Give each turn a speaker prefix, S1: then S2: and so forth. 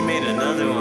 S1: made another one.